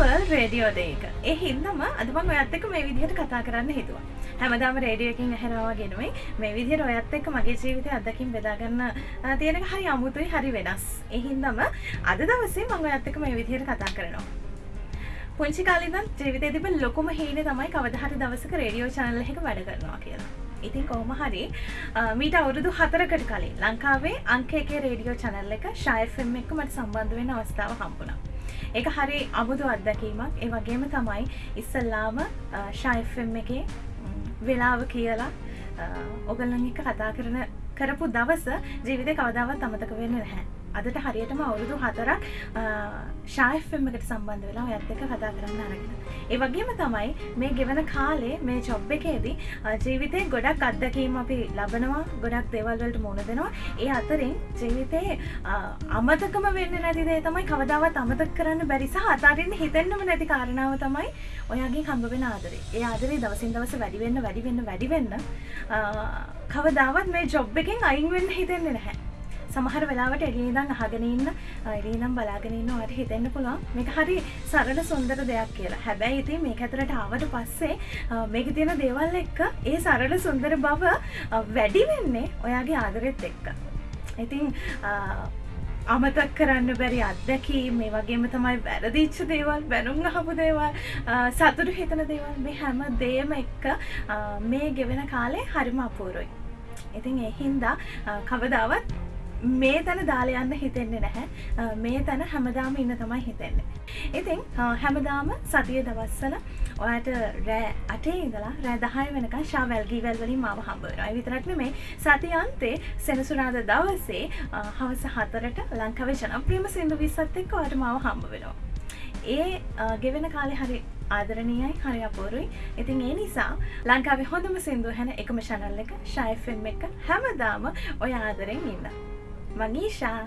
Radio දේක. ඒ හින්දම අදමන් ඔයත් එක මේ විදිහට කතා කරන්න හිතුවා. හැමදාම රේඩියකින් ඇහෙනවාගෙනුයි මේ විදිහට ඔයත් එක්ක මගේ ජීවිතය අදකින් බෙදාගන්න තියෙන හරි අමුතුයි හරි වෙනස්. එහින්දම අද දවසේ මං ඔයත් එක්ක මේ විදිහට කතා කරනවා. පුංචි කාලිදන් ජීවිතය තිබ ලොකුම හේන තමයි කවදහරි දවසක රේඩියෝ චනල්ල එක වැඩ කරනවා කියලා. ඉතින් කොහොම හරි මීට අවුරුදු හතරකට කලින් ලංකාවේ අංක එකේ රේඩියෝ චනල්ල එක ශයෆම් එක මට සම්බන්ධ වෙන අවස්ථාව හම්බුණා. ඒක හරි අමුතු අත්දැකීමක්. ඒ වගේම තමයි ඉස්සල්ලාම ශයිෆම් එකේ වෙලාව කියලා ඔගල්ලන් එක කතා කරන කරපු දවස ජීවිත කවදාවත් අමතක වෙන්න නැහැ. අදට හරියටම අවුරුදු හතරක් ශායෆම් එකට සම්බන්ධ වෙලා ඔයත් එක කතා කරන්න අරගෙන. ඒ වගේම තමයි මේ ගෙවන කාලේ මේ ජොබ් එකේදී ජීවිතේ ගොඩක් අත්දැකීම් අපි ලබනවා ගොඩක් දේවල් වලට මුහුණ දෙනවා. ඒ අතරින් ජීවිතේ අමතකම වෙන්නේ නැති දේ තමයි කවදාවත් අමතක කරන්න බැරි සහ අතාරින්න හිතෙන්නම නැති කාරණාව තමයි ඔයාගෙන් හම්බ වෙන ආදරේ. ඒ ආදරේ දවසින් දවස වැඩි වෙන්න වැඩි වෙන්න වැඩි වෙන්න කවදාවත් මේ ජොබ් එකෙන් අයින් වෙන්න හිතෙන්නේ නැහැ. සමහර වෙලාවට එලියදම් අහගෙනඉන්න එලිනම් බලාගෙනන්න වට හිතෙන්න්න පුළුවන්. මේක හරි සරල සුන්දර දෙයක් කියලා. හැබැයි ඉතින් මේ ඇතරට ආවට පස්සේ මේක තියෙන දේවල් එක්ක ඒ සරල සුන්දර බව වැඩි වෙන්නේ ඔයාගේ ආදරෙත් එක්ක. ඉතින් අමතක් කරන්න බැරි අත්දැකී මේ වගේම තමයි වැරදිච්ච දේවල් බැනුම් අහපු දේවල් සතුරු හිතන දේවල් මේ හැම දේම එක්ක මේ ගෙවෙන කාලේ හරිම අපූරුයි. ඉතින් එහින්දා කවදාවත් මේ තැන දාලයන්න හිතෙන්නේ නැහැ මේ තැන හැමදාම ඉන්න තමයි හිතෙන්නේ. ඉතින් හැමදාම සතිය දවස්සල ඔයාට රෑ අටේ ඉඳලා රෑ දහය වෙනක ශාවැල්ගී වැල්වලින් මාව හම්බවෙනවා විතරක්න මේ සතියන්තේ සෙනසුනාද දවසේ හවස හතරට ලංකව ජනප්‍රියම සිින්දු විස්සත් එක්ක අට මාව හම්බ වෙනවා. ඒ ගෙවෙන කාලෙ හරි ආදරණයයි හරි අපෝරුයි ඉතින් ඒ නිසා ලංකාවේ හොඳම සිින්දු හැන එකම ශනල්ල එක ශයිෆෙම් එක හැමදාම ඔය ආදරෙන් ඉන්න. Magisha!